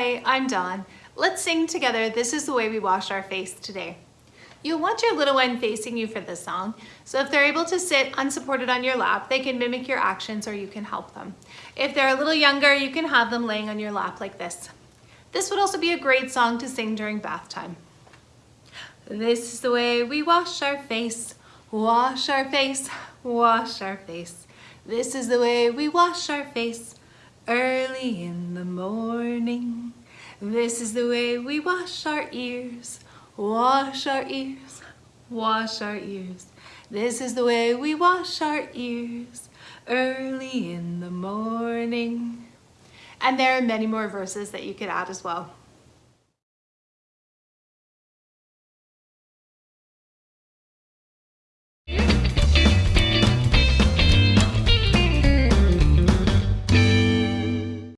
Hi, I'm Dawn. Let's sing together This is the Way We Wash Our Face today. You'll want your little one facing you for this song, so if they're able to sit unsupported on your lap, they can mimic your actions or you can help them. If they're a little younger, you can have them laying on your lap like this. This would also be a great song to sing during bath time. This is the way we wash our face, wash our face, wash our face. This is the way we wash our face early in the morning. This is the way we wash our ears, wash our ears, wash our ears. This is the way we wash our ears early in the morning. And there are many more verses that you could add as well.